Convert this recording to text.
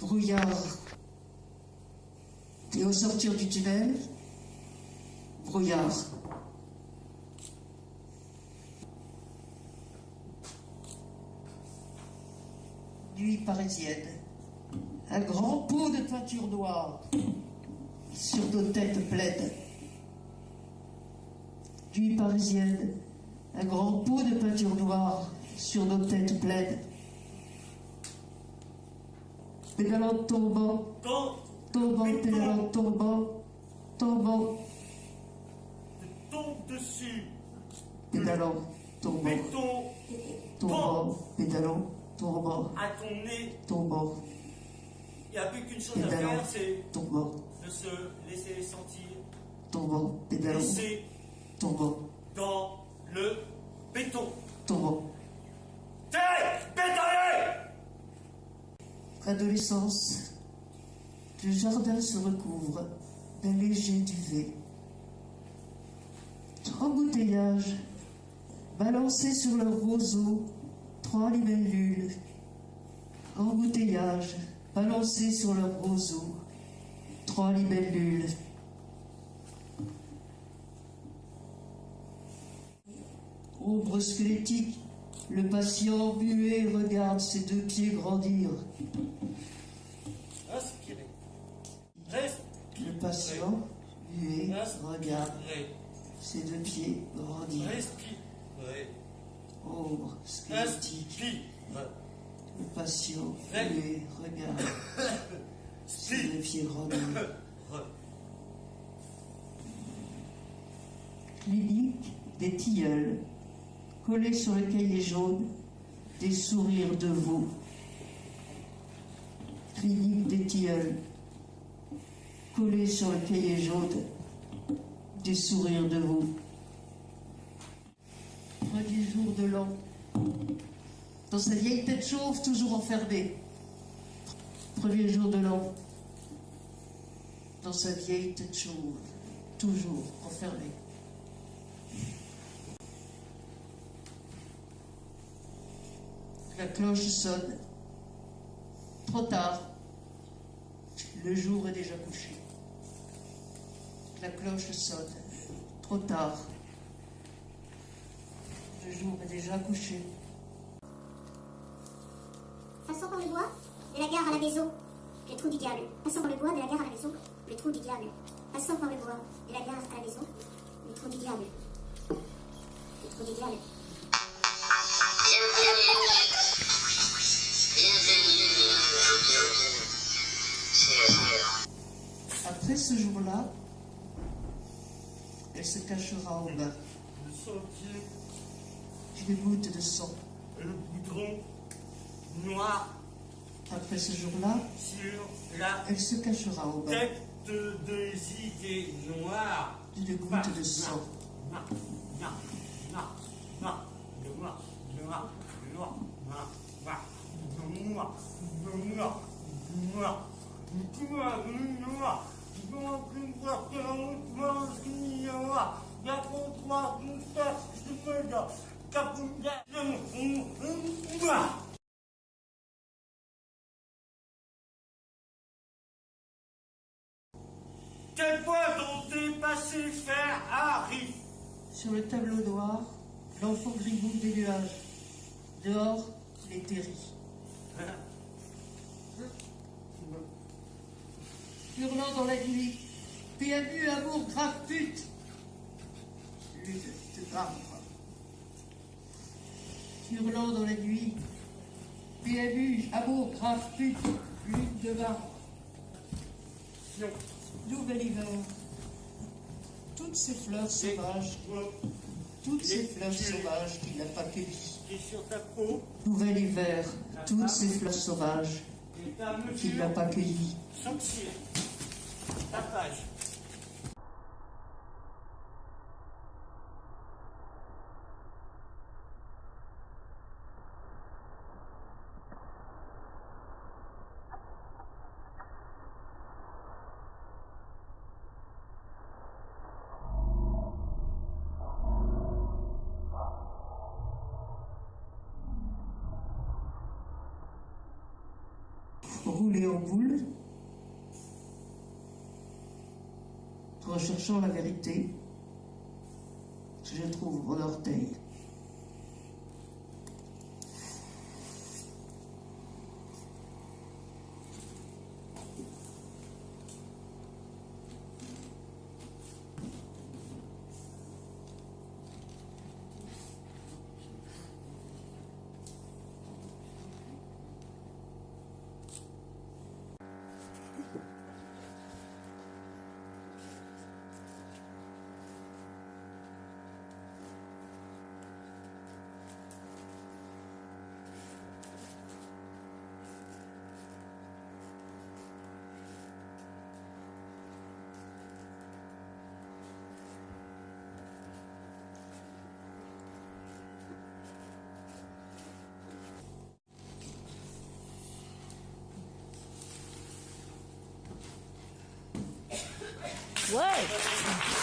brouillard. Et au sortir du tunnel, brouillard. Nuit parisienne. Un grand pot de peinture noire sur nos têtes pleines. Nuit parisienne. Un grand pot de peinture noire sur nos têtes pleines. Pédalant tombant, tombant, pédalant tombant, tombant, tombe dessus. pédalant tombant, tombant, pédalant tombant, à ton nez. tombant, Il n'y a plus qu'une chose à faire, c'est de se laisser sentir, tombant, pédalant, laisser tombant, dans le béton. tombant. T'es bétonné Adolescence. Le jardin se recouvre d'un léger duvet. Embouteillage. Balancés sur leur roseau, trois libellules. Embouteillage. Balancés sur leur roseau, trois libellules. Ombre squelettique, le patient muet regarde ses deux pieds grandir. Le patient, muet, regarde ses deux pieds grandir. Ombre squelettique. Le patient, muet, regarde ses deux pieds grandir. Clinique des tilleuls. Collés sur le cahier jaune, des sourires de veau. Clinique des tilleuls. Collés sur le cahier jaune, des sourires de veau. Premier jour de l'an. Dans sa vieille tête chauve, toujours enfermée. Premier jour de l'an. Dans sa vieille tête chauve, toujours enfermée. La cloche sonne. Trop tard. Le jour est déjà couché. La cloche sonne. Trop tard. Le jour est déjà couché. Passant par le bois de la gare à la maison, le trou du diable. Passant par le bois de la gare à la maison, le trou du diable. Passant par le bois de la gare à la maison, le trou du diable. Le trou du diable. Ce jour-là, elle se cachera en bas. Le sentier Une goutte de sang. le goudron noir Après ce jour-là, sur la elle se cachera en bas. tête des idées noires. Une goutte de sang. Noir, noir. Quel point ont dépassé faire Harry? Sur le tableau noir, l'enfant gribouille des nuages. Dehors, les terris. Hurlant dans la nuit, PMU, amour, grave pute. Lutte de grave. Hurlant dans la nuit, PMU, amour, grave pute. Lutte de marbre. Nouvel hiver. Toutes ces fleurs sauvages, toutes ces fleurs sauvages qu'il n'a pas cueillies. Et sur ta peau, Nouvel hiver, toutes ces fleurs sauvages qu'il n'a pas cueillies. Tatuagem. Roulez en recherchant la vérité, je trouve mon orteil. What?